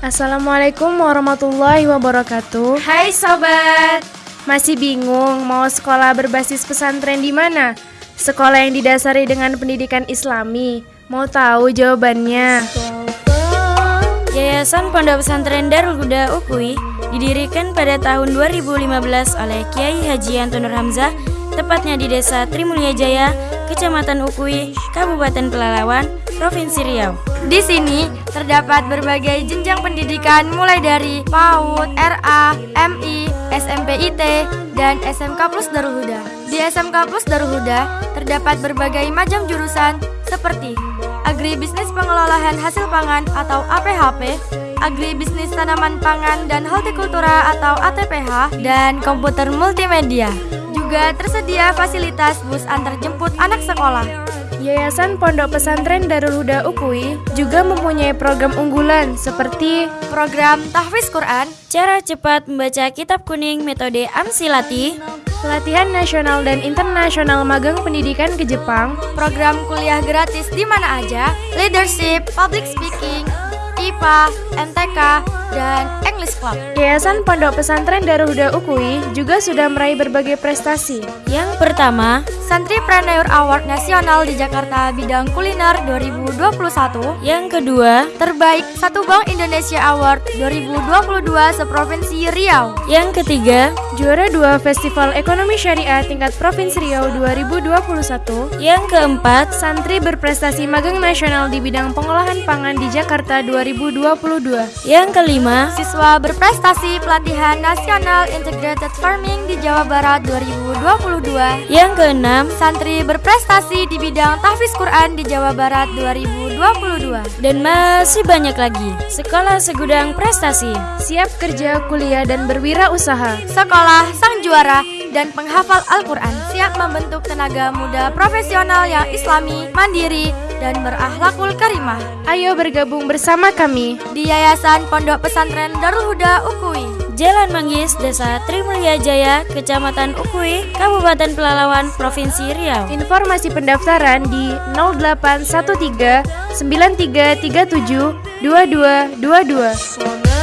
Assalamualaikum warahmatullahi wabarakatuh. Hai sobat. Masih bingung mau sekolah berbasis pesantren di mana? Sekolah yang didasari dengan pendidikan Islami. Mau tahu jawabannya? Yayasan Pondok Pesantren Darul Huda Ukui didirikan pada tahun 2015 oleh Kiai Haji Antonur Hamzah tepatnya di Desa Trimulya Jaya, Kecamatan Ukui, Kabupaten Pelalawan, Provinsi Riau. Di sini terdapat berbagai jenjang pendidikan mulai dari PAUD, RA, MI, SMP IT, dan SMK Plus Darul Huda. Di SMK Plus Darul Huda terdapat berbagai macam jurusan seperti Agribisnis Pengelolaan Hasil Pangan atau APHP, Agribisnis Tanaman Pangan dan Hortikultura atau ATPH, dan Komputer Multimedia. Juga tersedia fasilitas bus antar jemput anak sekolah. Yayasan Pondok Pesantren Darul Huda Ukui juga mempunyai program unggulan seperti program Tahfiz Quran, cara cepat membaca kitab kuning metode Amsilati, pelatihan nasional dan internasional magang pendidikan ke Jepang, program kuliah gratis di mana aja, leadership, public speaking, IPA, MTK, dan English Club. Yayasan Pondok Pesantren Darul Huda Ukui juga sudah meraih berbagai prestasi. Yang pertama, Santripreneur Award Nasional di Jakarta bidang kuliner 2021. Yang kedua, Terbaik Satu Bank Indonesia Award 2022 seprovinsi Riau. Yang ketiga, juara dua Festival Ekonomi Syariah tingkat Provinsi Riau 2021. Yang keempat, santri berprestasi magang nasional di bidang pengolahan pangan di Jakarta 2022. Yang kelima, siswa berprestasi pelatihan nasional Integrated Farming di Jawa Barat 2022. Yang keenam, santri berprestasi di bidang tahfiz Quran di Jawa Barat 2022. Dan masih banyak lagi. Sekolah segudang prestasi, siap kerja, kuliah dan berwirausaha. Sekolah sang juara dan penghafal Al-Quran siap membentuk tenaga muda profesional yang islami, mandiri, dan berakhlakul karimah. Ayo bergabung bersama kami di Yayasan Pondok Pesantren Darul Huda Ukui. Jalan Manggis, Desa Trimulya Jaya, Kecamatan Ukui, Kabupaten Pelalawan, Provinsi Riau. Informasi pendaftaran di 0813 9337 2222.